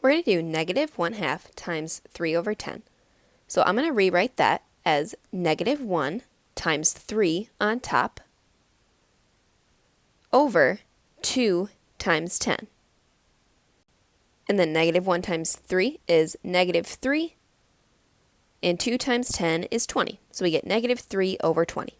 we're going to do negative 1 half times 3 over 10. So I'm going to rewrite that as negative 1 times 3 on top over 2 times 10. And then negative 1 times 3 is negative 3, and 2 times 10 is 20. So we get negative 3 over 20.